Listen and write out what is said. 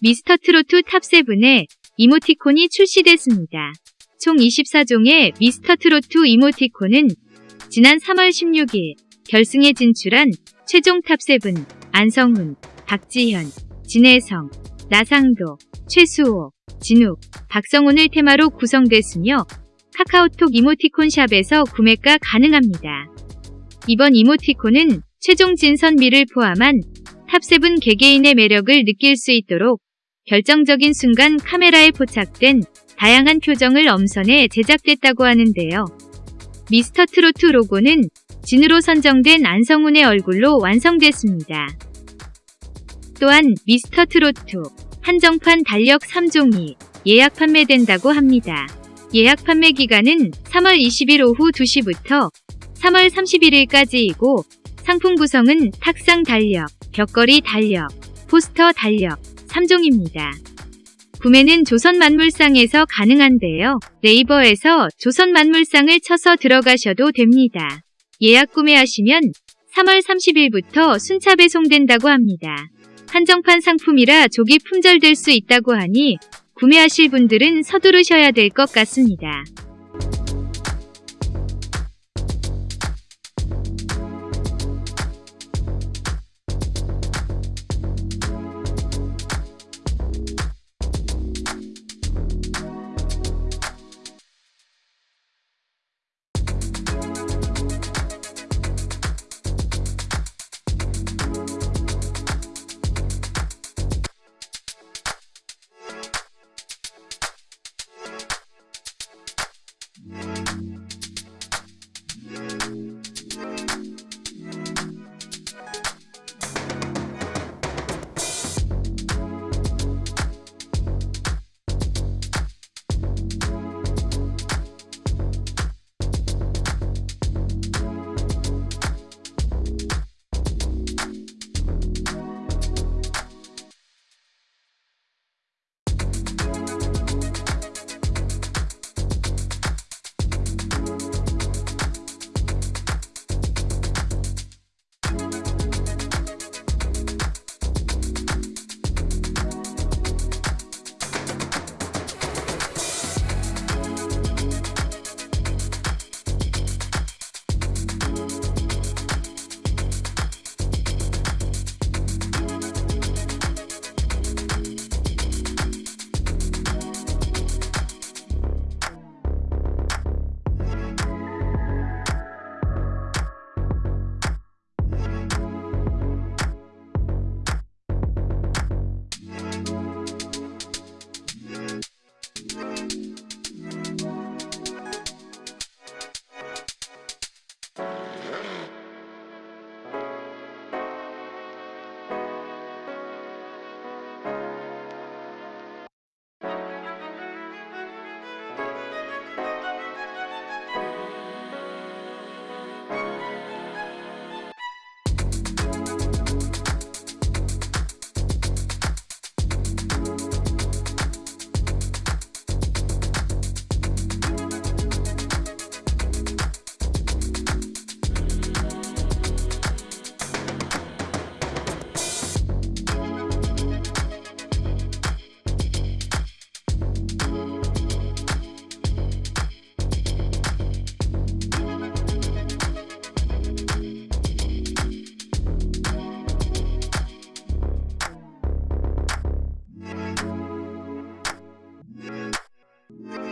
미스터 트로트 TOP7의 이모티콘이 출시됐습니다. 총 24종의 미스터 트로트 이모티콘은 지난 3월 16일 결승에 진출한 최종 TOP7 안성훈, 박지현, 진해성, 나상도, 최수호, 진욱, 박성훈을 테마로 구성됐으며 카카오톡 이모티콘 샵에서 구매가 가능합니다. 이번 이모티콘은 최종 진선미를 포함한 TOP7 개개인의 매력을 느낄 수 있도록 결정적인 순간 카메라에 포착된 다양한 표정을 엄선해 제작됐다고 하는데요. 미스터 트로트 로고는 진으로 선정된 안성훈의 얼굴로 완성됐습니다. 또한 미스터 트로트 한정판 달력 3종이 예약 판매된다고 합니다. 예약 판매 기간은 3월 20일 오후 2시부터 3월 31일까지이고 상품 구성은 탁상 달력, 벽걸이 달력, 포스터 달력 3종입니다. 구매는 조선만물상에서 가능한데요. 네이버에서 조선만물상을 쳐서 들어가셔도 됩니다. 예약 구매하시면 3월 30일부터 순차 배송된다고 합니다. 한정판 상품이라 조기 품절될 수 있다고 하니 구매하실 분들은 서두르셔야 될 것 같습니다. Bye.